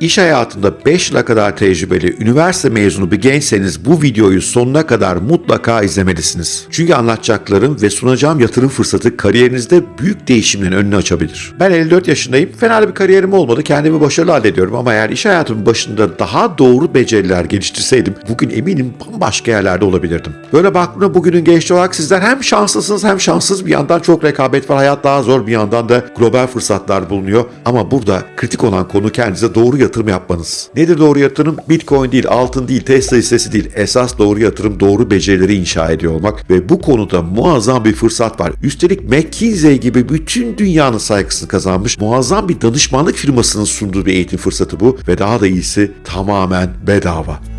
İş hayatında 5 yıla kadar tecrübeli, üniversite mezunu bir gençseniz bu videoyu sonuna kadar mutlaka izlemelisiniz. Çünkü anlatacaklarım ve sunacağım yatırım fırsatı kariyerinizde büyük değişimlerin önünü açabilir. Ben 54 yaşındayım. Fena bir kariyerim olmadı. Kendimi başarılı hallediyorum ama eğer iş hayatımın başında daha doğru beceriler geliştirseydim bugün eminim bambaşka yerlerde olabilirdim. Böyle baktığımda bugünün gençliği olarak sizler hem şanslısınız hem şanssız bir yandan çok rekabet var. Hayat daha zor bir yandan da global fırsatlar bulunuyor. Ama burada kritik olan konu kendinize doğru yatırım yapmanız. Nedir doğru yatırım? Bitcoin değil, altın değil, Tesla hissesi değil. Esas doğru yatırım doğru becerileri inşa ediyor olmak ve bu konuda muazzam bir fırsat var. Üstelik McKinsey gibi bütün dünyanın saygısını kazanmış muazzam bir danışmanlık firmasının sunduğu bir eğitim fırsatı bu ve daha da iyisi tamamen bedava.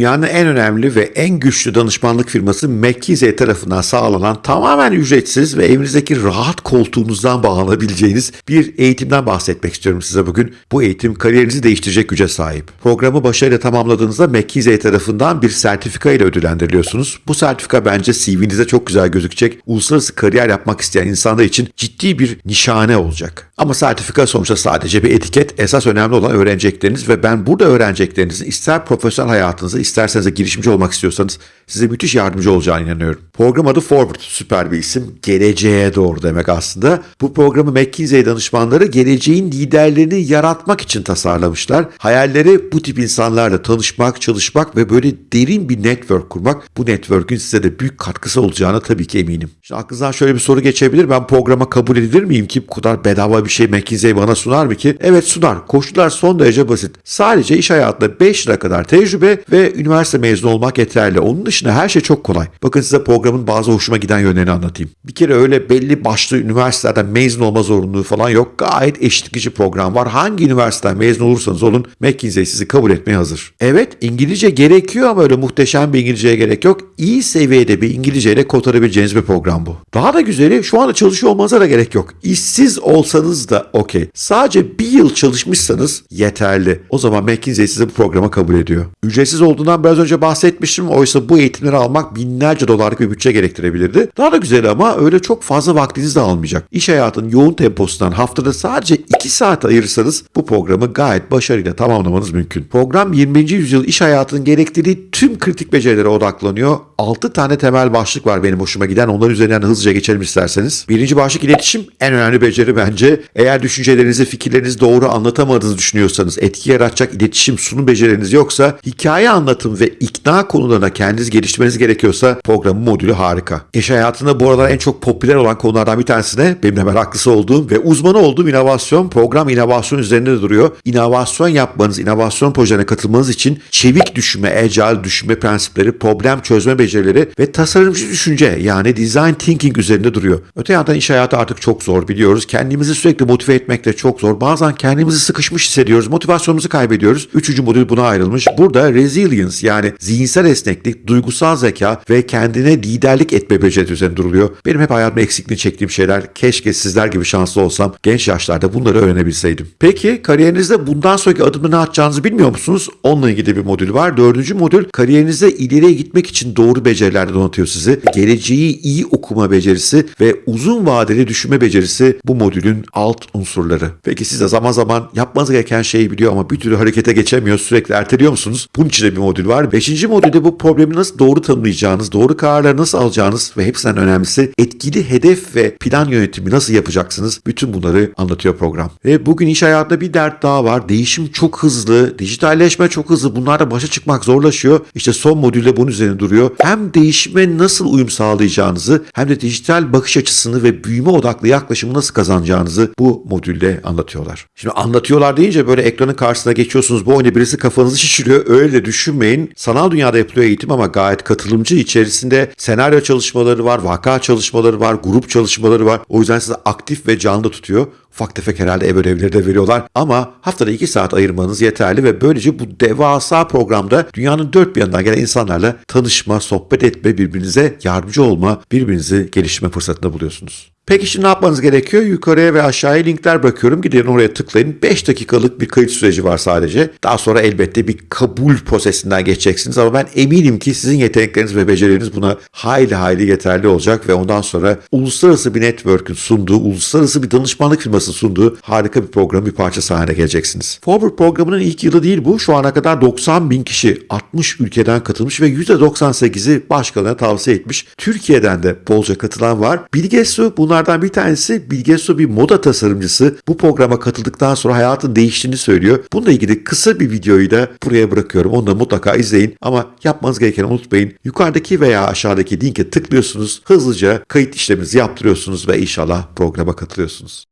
Dünyanın en önemli ve en güçlü danışmanlık firması McKinsey tarafından sağlanan tamamen ücretsiz ve evinizdeki rahat koltuğunuzdan bağlanabileceğiniz bir eğitimden bahsetmek istiyorum size bugün. Bu eğitim kariyerinizi değiştirecek güce sahip. Programı başarıyla tamamladığınızda McKinsey tarafından bir sertifika ile ödüllendiriliyorsunuz. Bu sertifika bence CV'nize çok güzel gözükecek. Uluslararası kariyer yapmak isteyen insanlar için ciddi bir nişane olacak. Ama sertifika sonuçta sadece bir etiket. Esas önemli olan öğrenecekleriniz ve ben burada öğreneceklerinizin ister profesyonel hayatınızı isterseniz de girişimci olmak istiyorsanız size müthiş yardımcı olacağına inanıyorum. Program adı Forward. Süper bir isim. Geleceğe doğru demek aslında. Bu programı McKinsey danışmanları geleceğin liderlerini yaratmak için tasarlamışlar. Hayalleri bu tip insanlarla tanışmak, çalışmak ve böyle derin bir network kurmak. Bu network'ün size de büyük katkısı olacağına tabii ki eminim. Şimdi aklınızdan şöyle bir soru geçebilir. Ben programa kabul edilir miyim ki bu kadar bedava bir şey McKinsey bana sunar mı ki? Evet sunar. Koşullar son derece basit. Sadece iş hayatında 5 lira kadar tecrübe ve üniversite mezunu olmak yeterli. Onun dışında her şey çok kolay. Bakın size programın bazı hoşuma giden yönlerini anlatayım. Bir kere öyle belli başlı üniversitelerden mezun olma zorunluluğu falan yok. Gayet eşitlikçi program var. Hangi üniversiteden mezun olursanız olun McKinsey sizi kabul etmeye hazır. Evet İngilizce gerekiyor ama öyle muhteşem bir İngilizceye gerek yok. İyi seviyede bir İngilizceyle kotarabileceğiniz bir program bu. Daha da güzeli şu anda çalışıyor olmanıza da gerek yok. İşsiz olsanız da okey. Sadece bir yıl çalışmışsanız yeterli. O zaman McKinsey sizi bu programa kabul ediyor. Ücretsiz olduğundan biraz önce bahsetmiştim. Oysa bu eğitimleri almak binlerce dolarlık bir bütçe gerektirebilirdi. Daha da güzel ama öyle çok fazla vaktinizi de almayacak. İş hayatının yoğun temposundan haftada sadece 2 saat ayırırsanız bu programı gayet başarıyla tamamlamanız mümkün. Program 20. yüzyıl iş hayatının gerektirdiği tüm kritik becerilere odaklanıyor. 6 tane temel başlık var benim hoşuma giden. Onların üzerinden hızlıca geçelim isterseniz. Birinci başlık iletişim. En önemli beceri bence. Eğer düşüncelerinizi, fikirlerinizi doğru anlatamadığınızı düşünüyorsanız, etki yaratacak iletişim, sunum becerileriniz yoksa, hikaye anlatım ve ikna konularına kendiniz geliştirmeniz gerekiyorsa programın modülü harika. İş hayatında bu aralar en çok popüler olan konulardan bir tanesine benim de meraklısı olduğum ve uzmanı olduğum inovasyon. Program inovasyon üzerinde de duruyor. İnovasyon yapmanız, inovasyon projelerine katılmanız için çevik düşünme, agile düşünme prensipleri, problem çözme becerileri ve tasarımcı düşünce yani design thinking üzerinde duruyor. Öte yandan iş hayatı artık çok zor biliyoruz. Kendimizi sürekli motive etmek de çok zor. Bazen kendimizi sıkışmış hissediyoruz. Motivasyonumuzu kaybediyoruz. Üçüncü modül buna ayrılmış. Burada resilience yani zihinsel esneklik, duygusal zeka ve kendine liderlik etme becerisi üzerine duruluyor. Benim hep hayatımda eksikliğini çektiğim şeyler. Keşke sizler gibi şanslı olsam genç yaşlarda bunları öğrenebilseydim. Peki kariyerinizde bundan sonraki adımı ne atacağınızı bilmiyor musunuz? Onunla ilgili bir modül var. Dördüncü modül kariyerinizde ileriye gitmek için doğru becerilerle donatıyor sizi. Geleceği iyi okuma becerisi ve uzun vadeli düşünme becerisi bu modülün alt unsurları. Peki siz de zaman zaman yapmanız gereken şeyi biliyor ama bir türlü harekete geçemiyor, sürekli erteliyor musunuz? Bunun için de bir modül var. Beşinci modülde bu problemi nasıl doğru tanımlayacağınız, doğru kararları nasıl alacağınız ve hepsinden önemlisi etkili hedef ve plan yönetimi nasıl yapacaksınız? Bütün bunları anlatıyor program. Ve bugün iş hayatında bir dert daha var. Değişim çok hızlı, dijitalleşme çok hızlı. Bunlarla başa çıkmak zorlaşıyor. İşte son modülde bunun üzerine duruyor. Hem değişime nasıl uyum sağlayacağınızı hem de dijital bakış açısını ve büyüme odaklı yaklaşımı nasıl kazanacağınızı bu modülde anlatıyorlar. Şimdi anlatıyorlar deyince böyle ekranın karşısına geçiyorsunuz. Bu oyunda birisi kafanızı şişiriyor. Öyle düşünmeyin. Sanal dünyada yapılıyor eğitim ama gayet katılımcı içerisinde senaryo çalışmaları var, vaka çalışmaları var, grup çalışmaları var. O yüzden sizi aktif ve canlı tutuyor. Ufak tefek herhalde ev ödevleri de veriyorlar. Ama haftada 2 saat ayırmanız yeterli ve böylece bu devasa programda dünyanın dört bir yanından gelen insanlarla tanışma, sohbet etme, birbirinize yardımcı olma, birbirinizi geliştirme fırsatında buluyorsunuz. Peki şimdi ne yapmanız gerekiyor? Yukarıya ve aşağıya linkler bırakıyorum. Gidin oraya tıklayın. 5 dakikalık bir kayıt süreci var sadece. Daha sonra elbette bir kabul prosesinden geçeceksiniz ama ben eminim ki sizin yetenekleriniz ve becerileriniz buna hayli hayli yeterli olacak ve ondan sonra uluslararası bir network'ün sunduğu, uluslararası bir danışmanlık firmasının sunduğu harika bir programın bir parçası haline geleceksiniz. Forward programının ilk yılı değil bu. Şu ana kadar 90 bin kişi 60 ülkeden katılmış ve %98'i başkalarına tavsiye etmiş. Türkiye'den de bolca katılan var. Bilge Su bunlardan bir tanesi. Bilge Su bir moda tasarımcısı. Bu programa katıldıktan sonra hayatın değiştiğini söylüyor. Bununla ilgili kısa bir videoyu da buraya bırakıyorum. Onu da mutlaka izleyin. Ama yapmanız gerekeni unutmayın. Yukarıdaki veya aşağıdaki linke tıklıyorsunuz. Hızlıca kayıt işleminizi yaptırıyorsunuz ve inşallah programa katılıyorsunuz.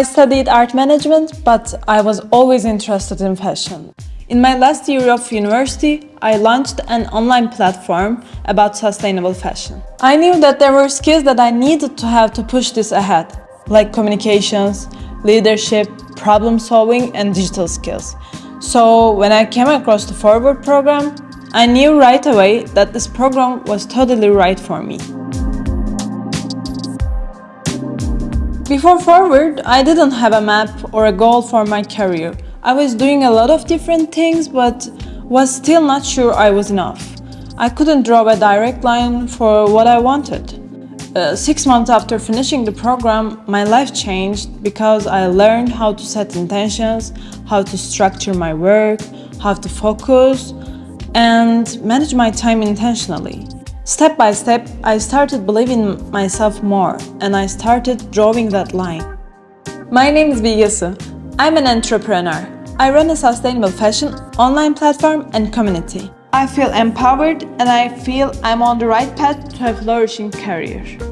I studied art management, but I was always interested in fashion. In my last year of university, I launched an online platform about sustainable fashion. I knew that there were skills that I needed to have to push this ahead, like communications, leadership, problem solving, and digital skills. So, when I came across the Forward program, I knew right away that this program was totally right for me. Before Forward, I didn't have a map or a goal for my career. I was doing a lot of different things, but was still not sure I was enough. I couldn't draw a direct line for what I wanted. Uh, six months after finishing the program, my life changed because I learned how to set intentions, how to structure my work, how to focus, and manage my time intentionally. Step by step, I started believing myself more and I started drawing that line. My name is Bilgesu. I'm an entrepreneur. I run a sustainable fashion online platform and community. I feel empowered and I feel I'm on the right path to a flourishing career.